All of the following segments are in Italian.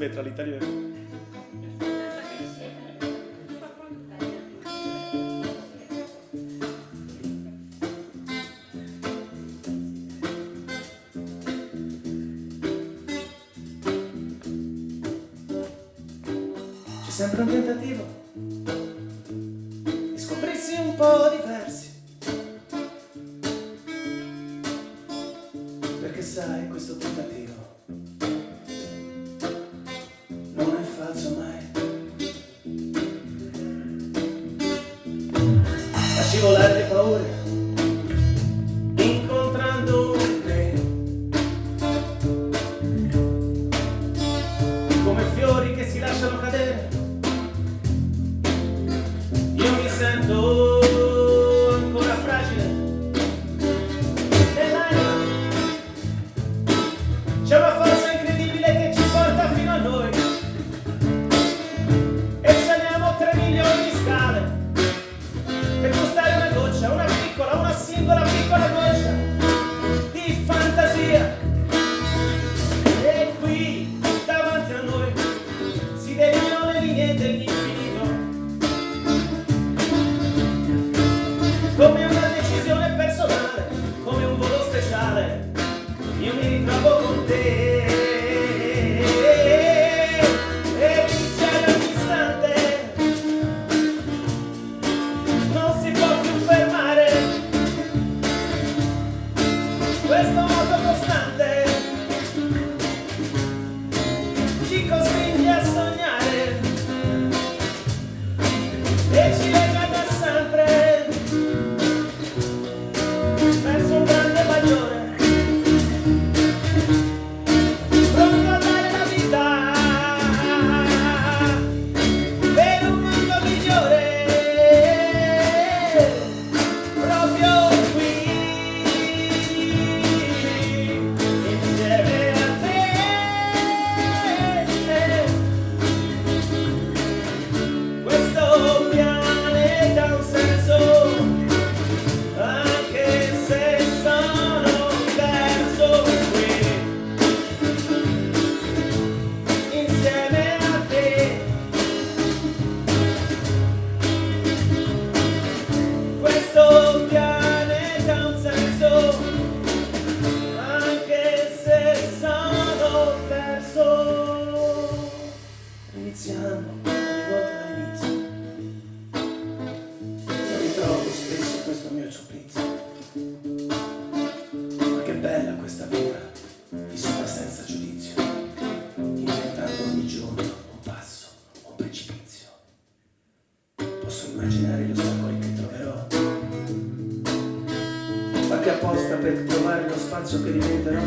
Petra l'italiano. C'è sempre un tentativo di scoprirsi un po' diversi. Perché sai, questo tentativo A scivolare le paure, incontrando treno. come fiori che si lasciano cadere. Io mi sento ancora fragile nell'anima. C'è una forza immaginare gli ostacoli che troverò. Fatti apposta per trovare lo spazio che diventerò.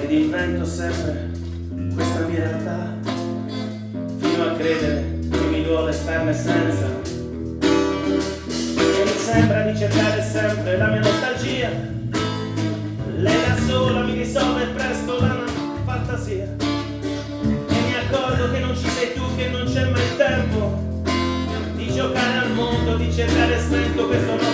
Ed invento sempre questa mia realtà fino a credere che mi duole starne senza. E mi sembra di cercare sempre la mia nostalgia. Lei da sola mi risolve presto la fantasia. E mi accorgo che non ci sei tu che non c'è mai tempo giocare al mondo di cercare spento questo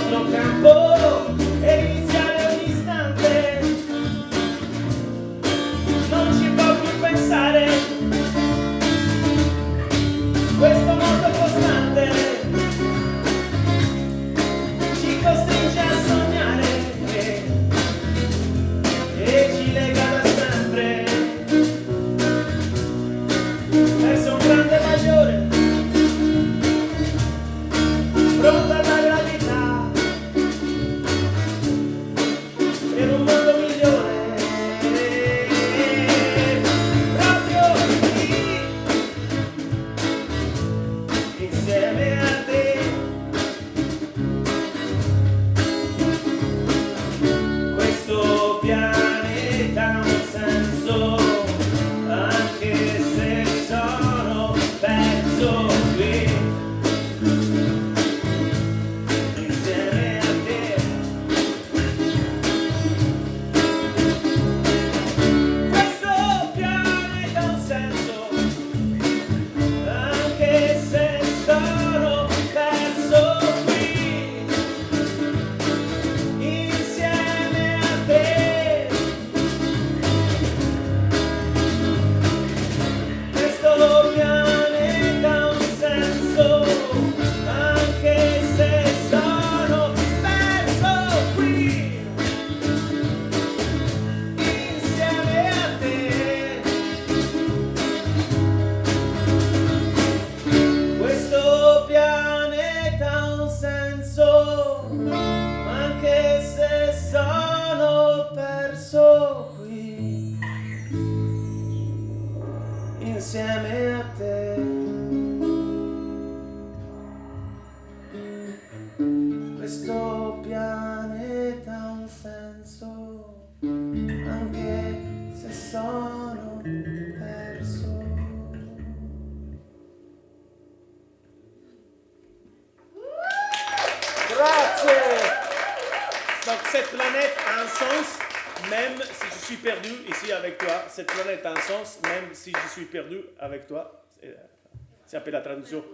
a te. Questo pianeta ha un senso, anche se sono perso. Grazie! Donc cette planète a un sens, même si je suis perdu ici avec toi. Cette planète a un sens, même si je suis perdu avec toi. C'est un peu la traduction.